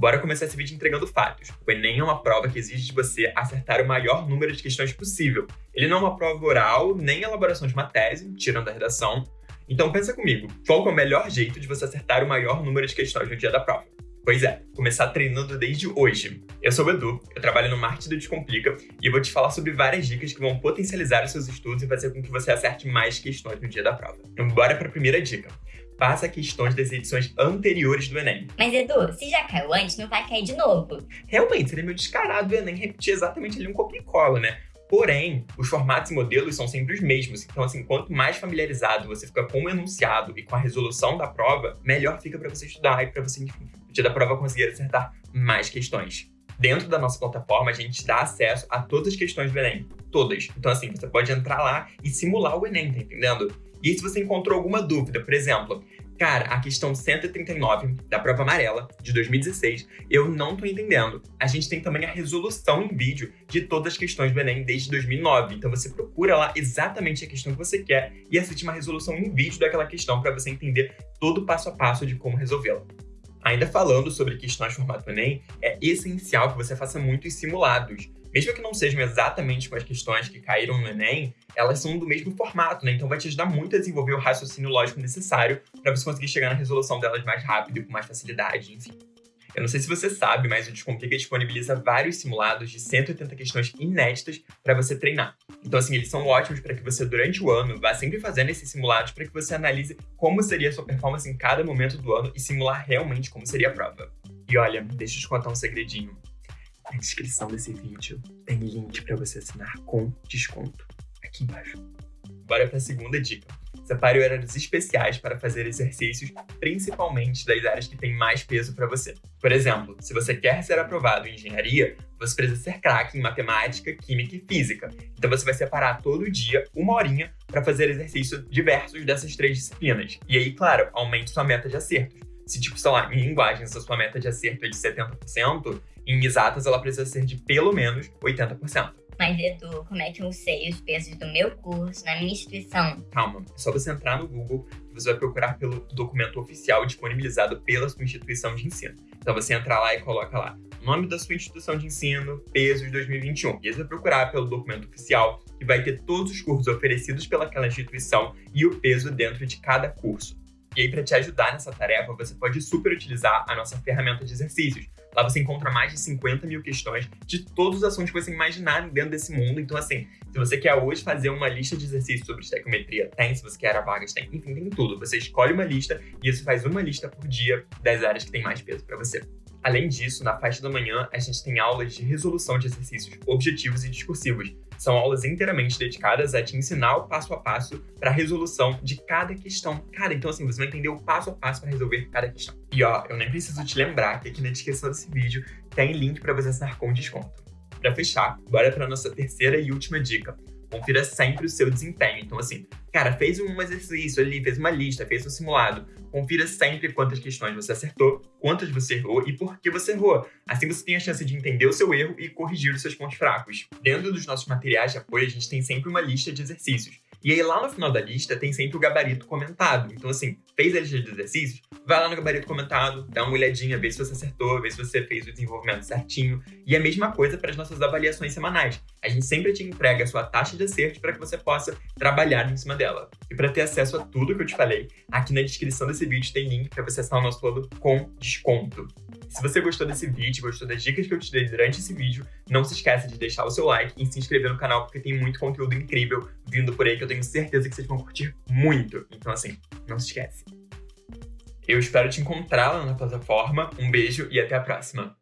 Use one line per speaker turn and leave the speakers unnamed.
Bora começar esse vídeo entregando fatos. O Enem é uma prova que exige de você acertar o maior número de questões possível. Ele não é uma prova oral, nem elaboração de uma tese, tirando a redação. Então pensa comigo, qual é o melhor jeito de você acertar o maior número de questões no dia da prova? Pois é, começar treinando desde hoje. Eu sou o Edu, eu trabalho no Marketing do Descomplica e eu vou te falar sobre várias dicas que vão potencializar os seus estudos e fazer com que você acerte mais questões no dia da prova. Então bora para a primeira dica faça questões das edições anteriores do Enem.
Mas, Edu, se já caiu antes, não vai cair de novo.
Realmente, seria meio descarado o Enem repetir exatamente ali um copia e cola, né? Porém, os formatos e modelos são sempre os mesmos. Então, assim, quanto mais familiarizado você fica com o enunciado e com a resolução da prova, melhor fica para você estudar e para você, enfim, no dia da prova conseguir acertar mais questões. Dentro da nossa plataforma, a gente dá acesso a todas as questões do Enem. Todas. Então, assim, você pode entrar lá e simular o Enem, tá entendendo? E se você encontrou alguma dúvida, por exemplo, cara, a questão 139 da prova amarela de 2016, eu não tô entendendo. A gente tem também a resolução em vídeo de todas as questões do Enem desde 2009. Então você procura lá exatamente a questão que você quer e assiste uma resolução em vídeo daquela questão para você entender todo o passo a passo de como resolvê-la. Ainda falando sobre questões formato Enem, é essencial que você faça muitos simulados. Mesmo que não sejam exatamente com as questões que caíram no Enem, elas são do mesmo formato, né? Então vai te ajudar muito a desenvolver o raciocínio lógico necessário para você conseguir chegar na resolução delas mais rápido e com mais facilidade, enfim. Eu não sei se você sabe, mas o Descomplica disponibiliza vários simulados de 180 questões inéditas para você treinar. Então, assim, eles são ótimos para que você, durante o ano, vá sempre fazendo esses simulados para que você analise como seria a sua performance em cada momento do ano e simular realmente como seria a prova. E olha, deixa eu te contar um segredinho. Na descrição desse vídeo tem link para você assinar com desconto aqui embaixo. Bora para a segunda dica. Separe horários especiais para fazer exercícios, principalmente das áreas que têm mais peso para você. Por exemplo, se você quer ser aprovado em engenharia, você precisa ser craque em matemática, química e física. Então você vai separar todo dia uma horinha para fazer exercícios diversos dessas três disciplinas. E aí, claro, aumente sua meta de acertos. Se, tipo, sei lá, em linguagens a sua meta de acerto é de 70%, em exatas ela precisa ser de pelo menos 80%.
Mas, Edu, como é que eu sei os pesos do meu curso na minha instituição?
Calma, é só você entrar no Google e você vai procurar pelo documento oficial disponibilizado pela sua instituição de ensino. Então você entra lá e coloca lá nome da sua instituição de ensino, pesos 2021. E aí você vai procurar pelo documento oficial que vai ter todos os cursos oferecidos pelaquela instituição e o peso dentro de cada curso. E aí, para te ajudar nessa tarefa, você pode super utilizar a nossa ferramenta de exercícios. Lá você encontra mais de 50 mil questões de todos os assuntos que você imaginar dentro desse mundo. Então, assim, se você quer hoje fazer uma lista de exercícios sobre estequiometria, tem. Se você quer a vagas, tem. Enfim, tem tudo. Você escolhe uma lista e você faz uma lista por dia das áreas que tem mais peso para você. Além disso, na faixa da manhã, a gente tem aulas de resolução de exercícios objetivos e discursivos. São aulas inteiramente dedicadas a te ensinar o passo a passo para a resolução de cada questão. Cara, então assim, você vai entender o passo a passo para resolver cada questão. E ó, eu nem preciso te lembrar que aqui na descrição desse vídeo tem link para você assinar com desconto. Para fechar, bora para nossa terceira e última dica confira sempre o seu desempenho. Então, assim, cara, fez um exercício ali, fez uma lista, fez um simulado. Confira sempre quantas questões você acertou, quantas você errou e por que você errou. Assim você tem a chance de entender o seu erro e corrigir os seus pontos fracos. Dentro dos nossos materiais de apoio, a gente tem sempre uma lista de exercícios. E aí lá no final da lista tem sempre o gabarito comentado. Então assim, fez a lista de exercícios, vai lá no gabarito comentado, dá uma olhadinha, vê se você acertou, vê se você fez o desenvolvimento certinho. E a mesma coisa para as nossas avaliações semanais. A gente sempre te entrega a sua taxa de acerto para que você possa trabalhar em cima dela. E para ter acesso a tudo que eu te falei, aqui na descrição desse vídeo tem link para você assinar o nosso plano com desconto. Se você gostou desse vídeo, gostou das dicas que eu te dei durante esse vídeo, não se esqueça de deixar o seu like e se inscrever no canal, porque tem muito conteúdo incrível vindo por aí que eu tenho certeza que vocês vão curtir muito. Então, assim, não se esquece. Eu espero te encontrar lá na plataforma. Um beijo e até a próxima.